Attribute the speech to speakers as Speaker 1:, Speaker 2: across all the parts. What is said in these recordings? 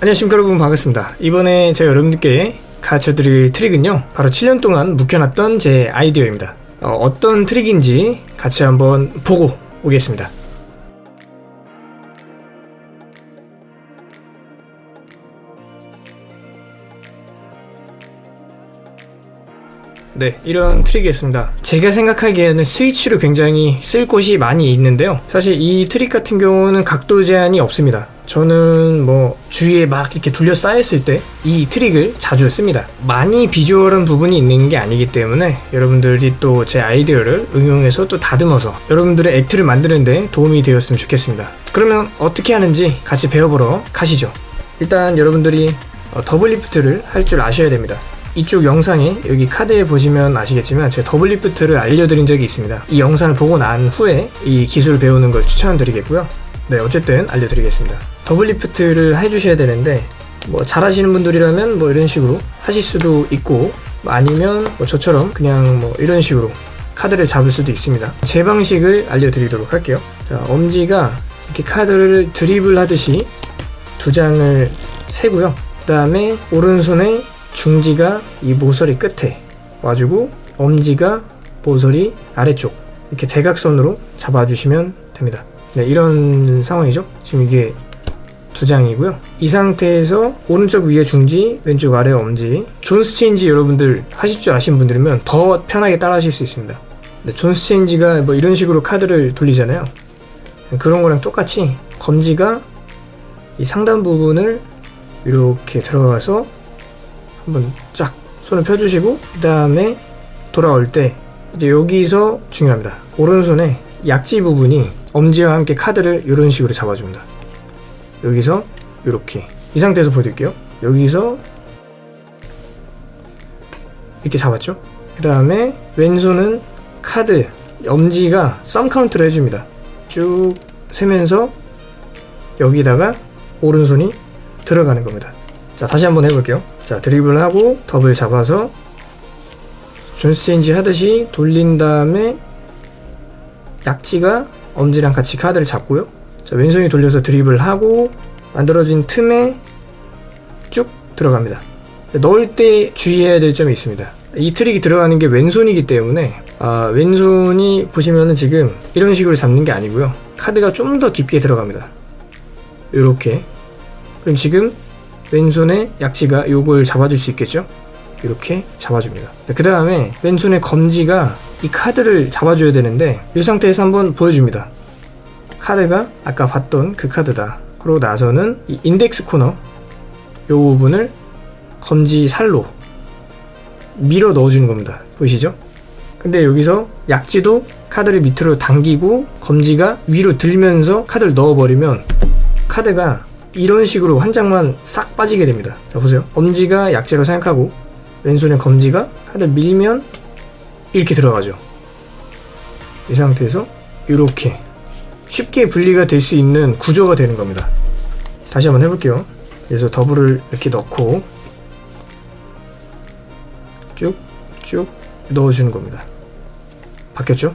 Speaker 1: 안녕하십니까 여러분 반갑습니다 이번에 제가 여러분들께 가르쳐드릴 트릭은요 바로 7년 동안 묵혀놨던 제 아이디어입니다 어, 떤 트릭인지 같이 한번 보고 오겠습니다 네, 이런 트릭이었습니다. 제가 생각하기에는 스위치로 굉장히 쓸 곳이 많이 있는데요. 사실 이 트릭 같은 경우는 각도 제한이 없습니다. 저는 뭐 주위에 막 이렇게 둘러싸였을 때 이 트릭을 자주 씁니다. 많이 비주얼한 부분이 있는 게 아니기 때문에 여러분들이 또 제 아이디어를 응용해서 또 다듬어서 여러분들의 act를 만드는데 도움이 되었으면 좋겠습니다. 그러면 어떻게 하는지 같이 배워보러 가시죠. 일단 여러분들이 어, double lift를 할 줄 아셔야 됩니다. 이쪽 영상에 여기 카드에 보시면 아시겠지만 제가 double lift를 알려드린 적이 있습니다. 이 영상을 보고 난 후에 이 기술을 배우는 걸 추천드리겠고요. 네, 어쨌든 알려드리겠습니다. double lift를 해주셔야 되는데 뭐 잘하시는 분들이라면 뭐 이런 식으로 하실 수도 있고 뭐 아니면 뭐 저처럼 그냥 뭐 이런 식으로 카드를 잡을 수도 있습니다. 제 방식을 알려드리도록 할게요. 자, 엄지가 이렇게 카드를 드리블 하듯이 두 장을 세고요. 그 다음에 오른손에 중지가 이 모서리 끝에 와주고 엄지가 모서리 아래쪽 이렇게 대각선으로 잡아주시면 됩니다. 네, 이런 상황이죠. 지금 이게 두 장이고요. 이 상태에서 오른쪽 위에 중지, 왼쪽 아래 엄지. Jones change 여러분들 하실 줄 아시는 분들이면 더 편하게 따라 하실 수 있습니다. 네, 존스 체인지가 뭐 이런 식으로 카드를 돌리잖아요. 그런 거랑 똑같이 검지가 이 상단 부분을 이렇게 들어가서 한번 쫙 손을 펴주시고 그 다음에 돌아올 때 이제 여기서 중요합니다. 오른손에 약지 부분이 엄지와 함께 카드를 이런 식으로 잡아줍니다. 여기서 이렇게. 이 상태에서 보여드릴게요. 여기서 이렇게 잡았죠? 그 다음에 왼손은 카드 엄지가 thumb count를 해줍니다. 쭉 세면서 여기다가 오른손이 들어가는 겁니다. 자 다시 한번 해볼게요. 자 드리블 하고 더블 잡아서 Jones change 하듯이 돌린 다음에 약지가 엄지랑 같이 카드를 잡고요 자, 왼손이 돌려서 드리블 하고 만들어진 틈에 쭉 들어갑니다. 넣을 때 주의해야 될 점이 있습니다. 이 트릭이 들어가는 게 왼손이기 때문에 아, 왼손이 보시면은 지금 이런 식으로 잡는 게 아니고요. 카드가 좀 더 깊게 들어갑니다. 이렇게 그럼 지금 왼손의 약지가 요걸 잡아줄 수 있겠죠? 이렇게 잡아줍니다. 그 다음에 왼손의 검지가 이 카드를 잡아줘야 되는데 이 상태에서 한번 보여줍니다. 카드가 아까 봤던 그 카드다. 그러고 나서는 이 인덱스 코너 요 부분을 검지 살로 밀어 넣어주는 겁니다. 보이시죠? 근데 여기서 약지도 카드를 밑으로 당기고 검지가 위로 들면서 카드를 넣어버리면 카드가 이런 식으로 한 장만 싹 빠지게 됩니다. 자 보세요. 검지가 약지로 생각하고 왼손에 검지가 카드 밀면 이렇게 들어가죠. 이 상태에서 이렇게 쉽게 분리가 될 수 있는 구조가 되는 겁니다. 다시 한번 해볼게요. 그래서 더블을 이렇게 넣고 쭉쭉 넣어주는 겁니다. 바뀌었죠?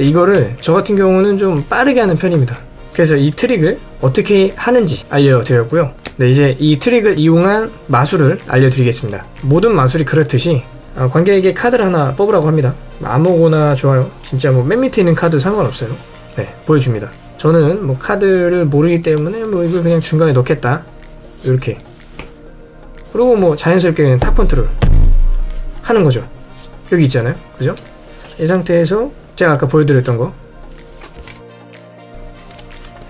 Speaker 1: 이거를 저 같은 경우는 좀 빠르게 하는 편입니다. 그래서 이 트릭을 어떻게 하는지 알려드렸고요. 네, 이제 이 트릭을 이용한 마술을 알려드리겠습니다. 모든 마술이 그렇듯이 어, 관객에게 카드를 하나 뽑으라고 합니다. 아무거나 좋아요. 진짜 뭐 맨 밑에 있는 카드 상관없어요. 네, 보여줍니다. 저는 뭐 카드를 모르기 때문에 뭐 이걸 그냥 중간에 넣겠다. 이렇게. 그리고 뭐 자연스럽게 그냥 top control 하는 거죠. 여기 있잖아요. 그죠? 이 상태에서 제가 아까 보여드렸던 거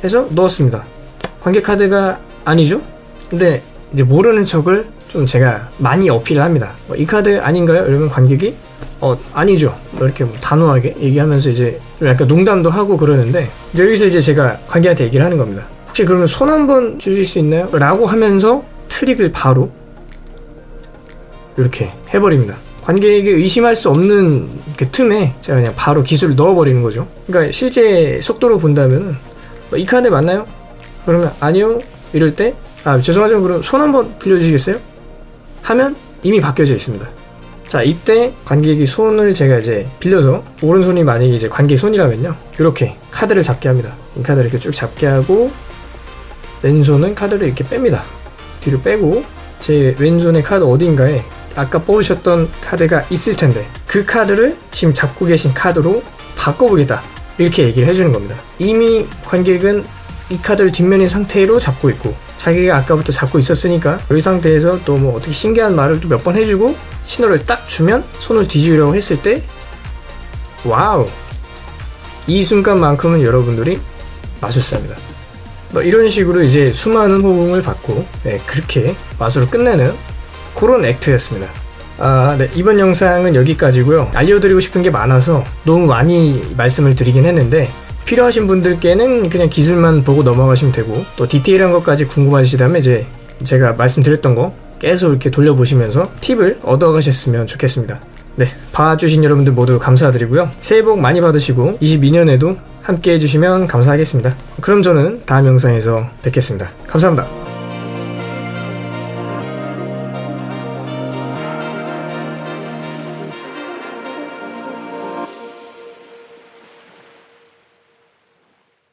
Speaker 1: 해서 넣었습니다. 관객 카드가 아니죠? 근데 이제 모르는 척을 좀 제가 많이 어필을 합니다. 뭐 이 카드 아닌가요? 이러면 관객이 어 아니죠. 뭐 이렇게 뭐 단호하게 얘기하면서 이제 좀 약간 농담도 하고 그러는데 여기서 이제 제가 관계한테 얘기를 하는 겁니다. 혹시 그러면 손 한 번 주실 수 있나요? 라고 하면서 트릭을 바로 이렇게 해버립니다. 관객에게 의심할 수 없는 그 틈에 제가 그냥 바로 기술을 넣어버리는 거죠. 그러니까 실제 속도로 본다면 뭐이 카드 맞나요? 그러면 아니요 이럴 때 아 죄송하지만 그럼 손 한번 빌려주시겠어요? 하면 이미 바뀌어져 있습니다. 자 이때 관객이 손을 제가 이제 빌려서 오른손이 만약에 이제 관객 손이라면요 이렇게 카드를 잡게 합니다 이 카드를 이렇게 쭉 잡게 하고 왼손은 카드를 이렇게 뺍니다 뒤로 빼고 제 왼손의 카드 어딘가에 아까 뽑으셨던 카드가 있을 텐데 그 카드를 지금 잡고 계신 카드로 바꿔보겠다 이렇게 얘기를 해주는 겁니다. 이미 관객은 이 카드를 뒷면인 상태로 잡고 있고 자기가 아까부터 잡고 있었으니까 이 상태에서 또 뭐 어떻게 신기한 말을 또 몇 번 해주고 신호를 딱 주면 손을 뒤집으려고 했을 때 wow 이 순간만큼은 여러분들이 마술사입니다. 뭐 이런 식으로 이제 수많은 호응을 받고 네, 그렇게 마술을 끝내는 그런 act였습니다. 아, 네. 이번 영상은 여기까지고요. 알려드리고 싶은 게 많아서 너무 많이 말씀을 드리긴 했는데 필요하신 분들께는 그냥 기술만 보고 넘어가시면 되고 또 디테일한 것까지 궁금하시다면 이제 제가 말씀드렸던 거 계속 이렇게 돌려보시면서 팁을 얻어가셨으면 좋겠습니다. 네, 봐주신 여러분들 모두 감사드리고요. 새해 복 많이 받으시고 22년에도 함께 해주시면 감사하겠습니다. 그럼 저는 다음 영상에서 뵙겠습니다. 감사합니다.